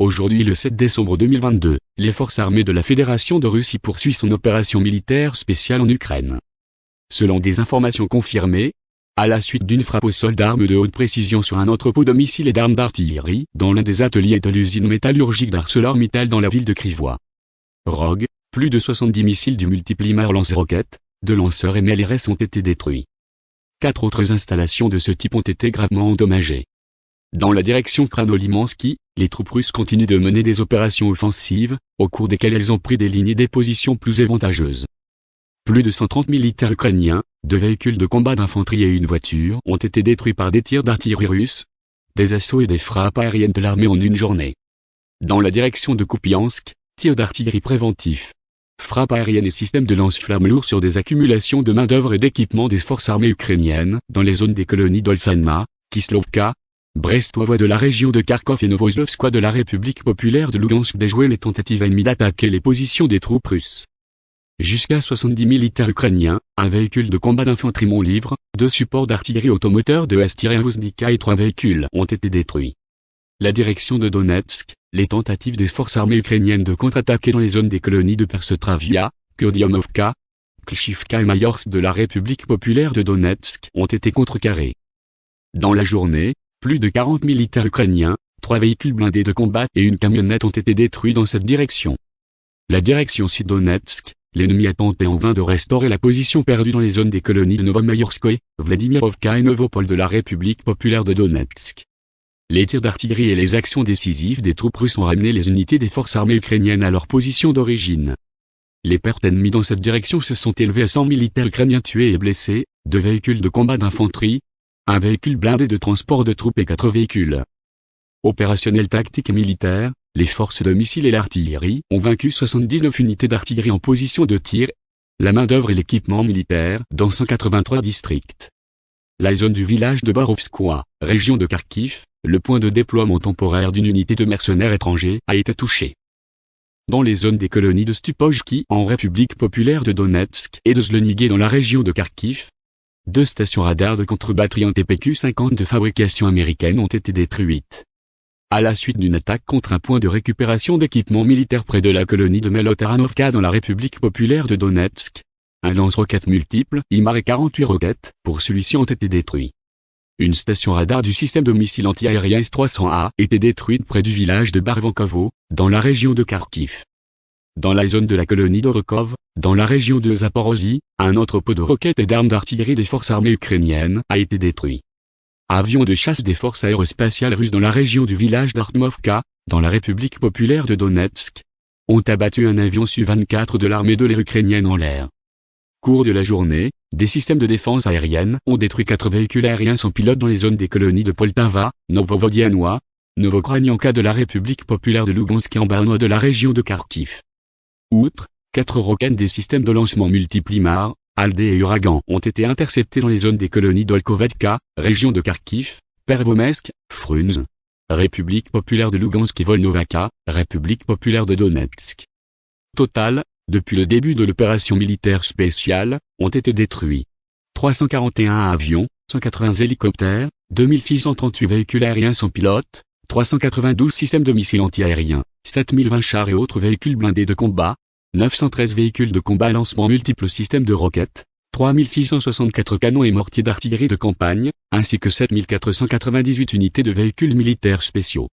Aujourd'hui le 7 décembre 2022, les forces armées de la Fédération de Russie poursuivent son opération militaire spéciale en Ukraine. Selon des informations confirmées, à la suite d'une frappe au sol d'armes de haute précision sur un entrepôt de missiles et d'armes d'artillerie dans l'un des ateliers de l'usine métallurgique d'ArcelorMittal dans la ville de Krivois. Rogue, plus de 70 missiles du multiplimar lance-roquettes, de lanceurs et MLRS ont été détruits. Quatre autres installations de ce type ont été gravement endommagées. Dans la direction Kranolimansky, les troupes russes continuent de mener des opérations offensives, au cours desquelles elles ont pris des lignes et des positions plus avantageuses. Plus de 130 militaires ukrainiens, deux véhicules de combat d'infanterie et une voiture ont été détruits par des tirs d'artillerie russes, des assauts et des frappes aériennes de l'armée en une journée. Dans la direction de Kupiansk, tirs d'artillerie préventifs, frappes aériennes et systèmes de lance-flammes lourds sur des accumulations de main-d'œuvre et d'équipements des forces armées ukrainiennes dans les zones des colonies d'Olsanma, Kislovka, Brestovoie de la région de Kharkov et Novoslovskoye de la République populaire de Lugansk déjoué les tentatives ennemies d'attaquer les positions des troupes russes. Jusqu'à 70 militaires ukrainiens, un véhicule de combat d'infanterie livre, deux supports d'artillerie automoteurs de S-1 et trois véhicules ont été détruits. La direction de Donetsk, les tentatives des forces armées ukrainiennes de contre-attaquer dans les zones des colonies de Persotravia, Kurdiamovka, Klishivka et Mayorsk de la République populaire de Donetsk ont été contrecarrées. Dans la journée, plus de 40 militaires ukrainiens, trois véhicules blindés de combat et une camionnette ont été détruits dans cette direction. La direction Sud-Donetsk, l'ennemi a tenté en vain de restaurer la position perdue dans les zones des colonies de Novomayorskoye, Vladimirovka et Novopol de la République populaire de Donetsk. Les tirs d'artillerie et les actions décisives des troupes russes ont ramené les unités des forces armées ukrainiennes à leur position d'origine. Les pertes ennemies dans cette direction se sont élevées à 100 militaires ukrainiens tués et blessés, deux véhicules de combat d'infanterie, un véhicule blindé de transport de troupes et quatre véhicules. Opérationnel tactique et militaire, les forces de missiles et l'artillerie ont vaincu 79 unités d'artillerie en position de tir, la main-d'œuvre et l'équipement militaire dans 183 districts. La zone du village de Barovskoye, région de Kharkiv, le point de déploiement temporaire d'une unité de mercenaires étrangers a été touché. Dans les zones des colonies de Stupojki en République populaire de Donetsk et de Zlonigé dans la région de Kharkiv, deux stations radars de contre-batterie en TPQ-50 de fabrication américaine ont été détruites. À la suite d'une attaque contre un point de récupération d'équipements militaires près de la colonie de Melotaranovka dans la République populaire de Donetsk, un lance-roquettes multiple, IMAR et 48 roquettes, pour celui-ci ont été détruits. Une station radar du système de missiles anti-aérien S-300A était détruite près du village de Barvankovo, dans la région de Kharkiv. Dans la zone de la colonie d'Orokov, dans la région de Zaporozhye, un entrepôt de roquettes et d'armes d'artillerie des forces armées ukrainiennes a été détruit. Avions de chasse des forces aérospatiales russes dans la région du village d'Artmovka, dans la République populaire de Donetsk, ont abattu un avion Su-24 de l'armée de l'air ukrainienne en l'air. Cours de la journée, des systèmes de défense aérienne ont détruit quatre véhicules aériens sans pilote dans les zones des colonies de Poltava, Novovodianois, Novokranianka de la République populaire de Lugansk et en de la région de Kharkiv. Outre, quatre roquettes des systèmes de lancement multiplimar, Aldé et Uragan ont été interceptés dans les zones des colonies d'Olkovetka, région de Kharkiv, Pervomesk, Frunz, République populaire de Lugansk et Volnovaka, République populaire de Donetsk. Total, depuis le début de l'opération militaire spéciale, ont été détruits 341 avions, 180 hélicoptères, 2638 véhicules aériens sans pilote, 392 systèmes de missiles antiaériens, 7020 chars et autres véhicules blindés de combat, 913 véhicules de combat lancement multiples systèmes de roquettes, 3664 canons et mortiers d'artillerie de campagne, ainsi que 7498 unités de véhicules militaires spéciaux.